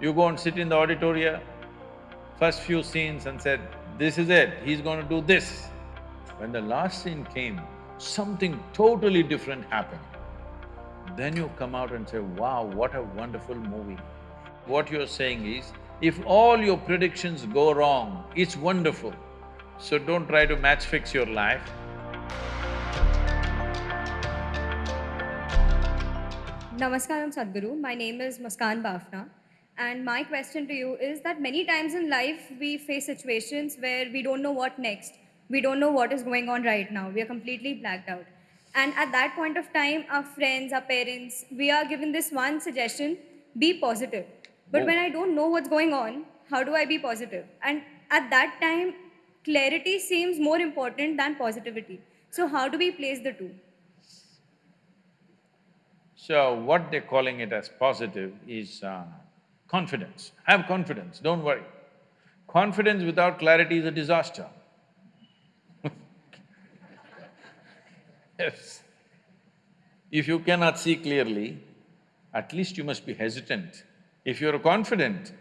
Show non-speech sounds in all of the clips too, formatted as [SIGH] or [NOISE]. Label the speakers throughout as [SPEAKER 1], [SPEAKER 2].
[SPEAKER 1] You go and sit in the auditorium, first few scenes and said, this is it, he's going to do this. When the last scene came, something totally different happened. Then you come out and say, wow, what a wonderful movie. What you're saying is, if all your predictions go wrong, it's wonderful. So don't try to match fix your life.
[SPEAKER 2] Namaskaram Sadhguru, my name is Muskan Bafna and my question to you is that many times in life we face situations where we don't know what next. We don't know what is going on right now. We are completely blacked out. And at that point of time, our friends, our parents, we are given this one suggestion, be positive. But
[SPEAKER 1] Oh.
[SPEAKER 2] when I don't know what's going on, how do I be positive? And at that time, clarity seems more important than positivity. So how do we place the two?
[SPEAKER 1] So what they're calling it as positive is uh, confidence. Have confidence, don't worry. Confidence without clarity is a disaster. [LAUGHS] yes. If you cannot see clearly, at least you must be hesitant. If you're confident,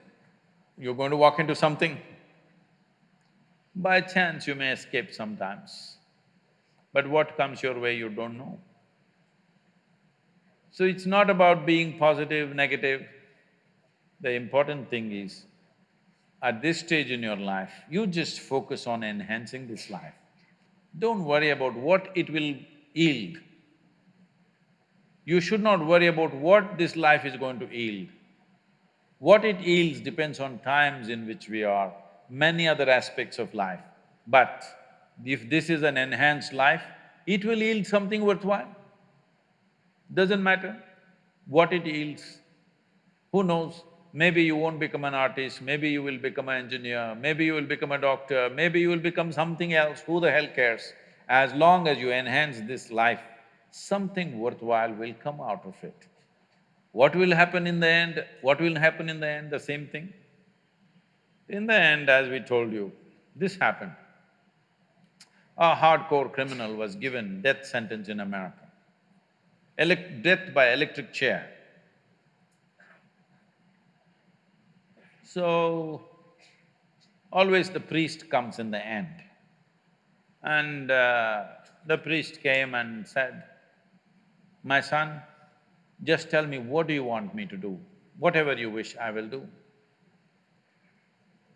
[SPEAKER 1] you're going to walk into something. By chance, you may escape sometimes. But what comes your way, you don't know. So it's not about being positive, negative. The important thing is, at this stage in your life, you just focus on enhancing this life. Don't worry about what it will yield. You should not worry about what this life is going to yield. What it yields depends on times in which we are, many other aspects of life. But if this is an enhanced life, it will yield something worthwhile. Doesn't matter what it yields. Who knows, maybe you won't become an artist, maybe you will become an engineer, maybe you will become a doctor, maybe you will become something else, who the hell cares? As long as you enhance this life, something worthwhile will come out of it. What will happen in the end? What will happen in the end? The same thing. In the end, as we told you, this happened. A hardcore criminal was given death sentence in America. Elec death by electric chair. So, always the priest comes in the end. And uh, the priest came and said, my son, just tell me what do you want me to do? Whatever you wish, I will do.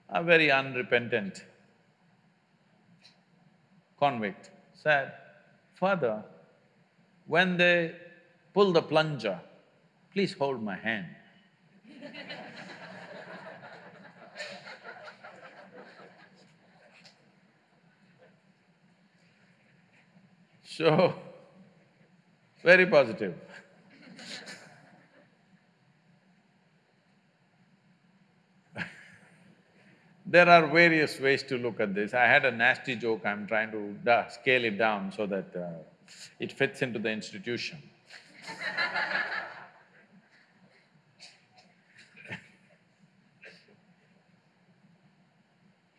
[SPEAKER 1] A very unrepentant convict said, Father, when they pull the plunger, please hold my hand. [LAUGHS] So, very positive. There are various ways to look at this. I had a nasty joke, I'm trying to scale it down so that uh, it fits into the institution.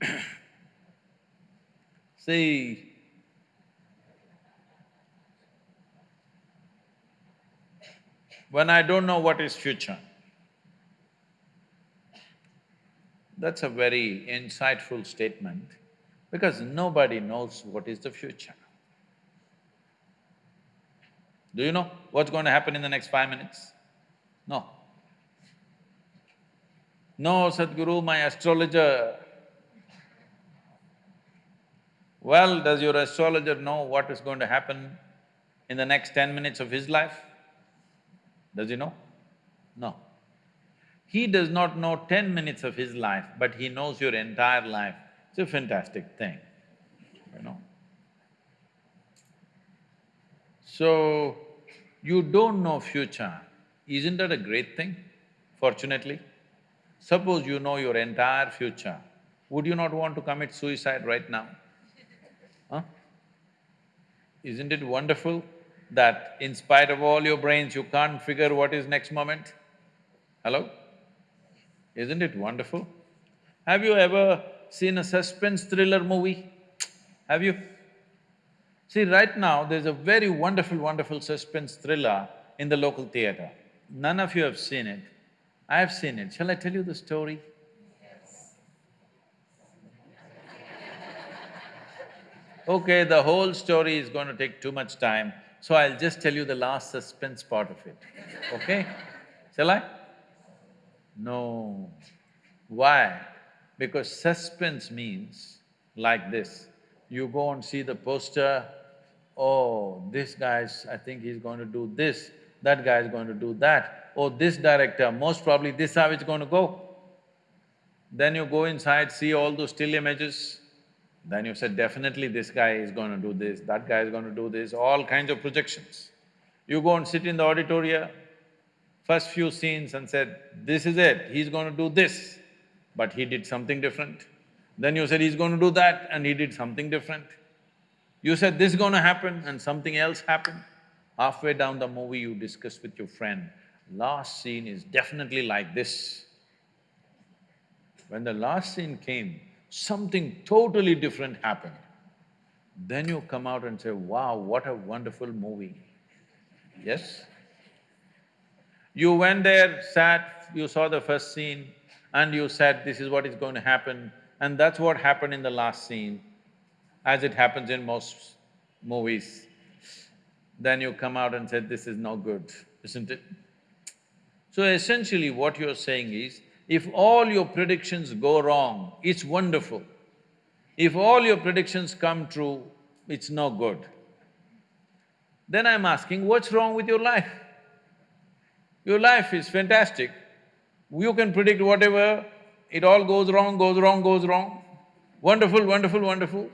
[SPEAKER 1] [LAUGHS] See, when I don't know what is future, That's a very insightful statement because nobody knows what is the future. Do you know what's going to happen in the next five minutes? No. No, Sadhguru, my astrologer. Well, does your astrologer know what is going to happen in the next ten minutes of his life? Does he know? No. He does not know ten minutes of his life, but he knows your entire life. It's a fantastic thing, you know. So, you don't know future, isn't that a great thing, fortunately? Suppose you know your entire future, would you not want to commit suicide right now? Huh? Isn't it wonderful that in spite of all your brains, you can't figure what is next moment? Hello? Isn't it wonderful? Have you ever seen a suspense thriller movie? Have you? See, right now, there's a very wonderful, wonderful suspense thriller in the local theatre. None of you have seen it. I have seen it. Shall I tell you the story? Okay, the whole story is going to take too much time, so I'll just tell you the last suspense part of it, okay? Shall I? No. Why? Because suspense means like this. You go and see the poster, oh, this guy's… I think he's going to do this, that guy is going to do that, oh, this director, most probably this how it's going to go. Then you go inside, see all those still images, then you said, definitely this guy is going to do this, that guy is going to do this, all kinds of projections. You go and sit in the auditorium, first few scenes and said, this is it, he's going to do this, but he did something different. Then you said he's going to do that and he did something different. You said this is going to happen and something else happened. Halfway down the movie, you discuss with your friend, last scene is definitely like this. When the last scene came, something totally different happened. Then you come out and say, wow, what a wonderful movie. Yes? You went there, sat, you saw the first scene and you said, this is what is going to happen and that's what happened in the last scene, as it happens in most movies. Then you come out and said, this is no good, isn't it? So essentially what you're saying is, if all your predictions go wrong, it's wonderful. If all your predictions come true, it's no good. Then I'm asking, what's wrong with your life? Your life is fantastic. You can predict whatever, it all goes wrong, goes wrong, goes wrong. Wonderful, wonderful, wonderful.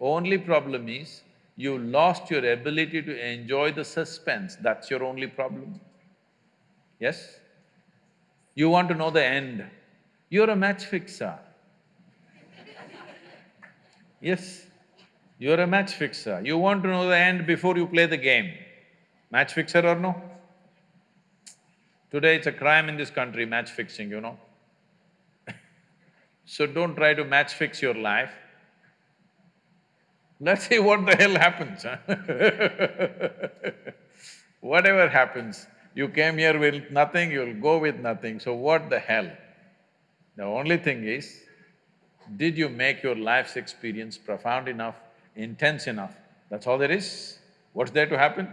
[SPEAKER 1] Only problem is, you lost your ability to enjoy the suspense, that's your only problem. Yes? You want to know the end. You're a match fixer. Yes, you're a match fixer. You want to know the end before you play the game. Match fixer or no? Today it's a crime in this country, match fixing, you know. [LAUGHS] so don't try to match fix your life. [LAUGHS] Let's see what the hell happens, huh? [LAUGHS] Whatever happens, you came here with nothing, you'll go with nothing, so what the hell? The only thing is, did you make your life's experience profound enough, intense enough? That's all there is. What's there to happen?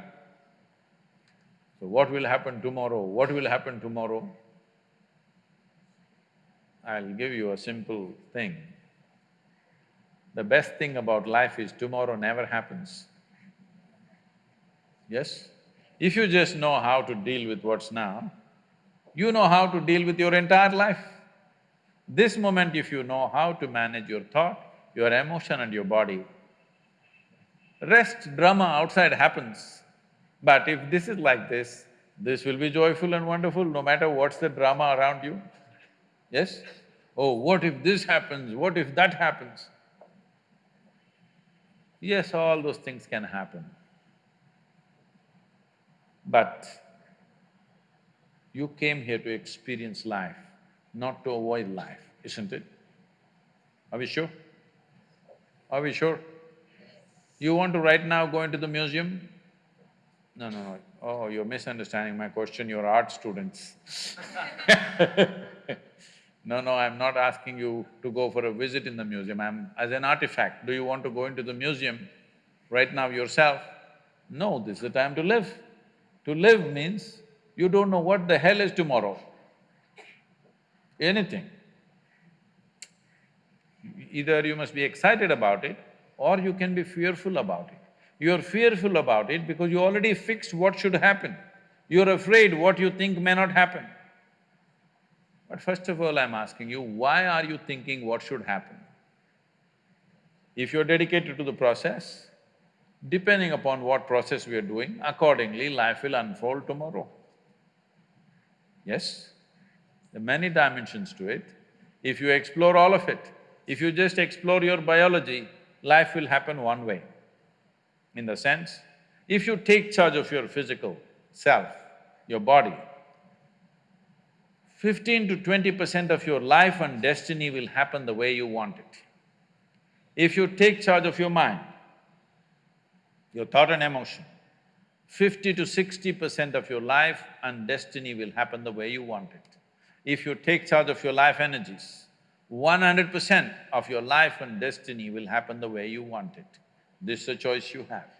[SPEAKER 1] So what will happen tomorrow? What will happen tomorrow? I'll give you a simple thing. The best thing about life is tomorrow never happens. Yes? If you just know how to deal with what's now, you know how to deal with your entire life. This moment if you know how to manage your thought, your emotion and your body, rest drama outside happens. But if this is like this, this will be joyful and wonderful no matter what's the drama around you. Yes? Oh, what if this happens, what if that happens? Yes, all those things can happen. But you came here to experience life, not to avoid life, isn't it? Are we sure? Are we sure? You want to right now go into the museum? No, no, no. Oh, you're misunderstanding my question, you're art students [LAUGHS] No, no, I'm not asking you to go for a visit in the museum, I'm… as an artifact, do you want to go into the museum right now yourself? No, this is the time to live. To live means you don't know what the hell is tomorrow, anything. Either you must be excited about it or you can be fearful about it. You're fearful about it because you already fixed what should happen. You're afraid what you think may not happen. But first of all, I'm asking you, why are you thinking what should happen? If you're dedicated to the process, Depending upon what process we are doing, accordingly life will unfold tomorrow. Yes? There are many dimensions to it. If you explore all of it, if you just explore your biology, life will happen one way. In the sense, if you take charge of your physical self, your body, fifteen to twenty percent of your life and destiny will happen the way you want it. If you take charge of your mind, your thought and emotion. 50 to 60 percent of your life and destiny will happen the way you want it. If you take charge of your life energies, 100 percent of your life and destiny will happen the way you want it. This is a choice you have.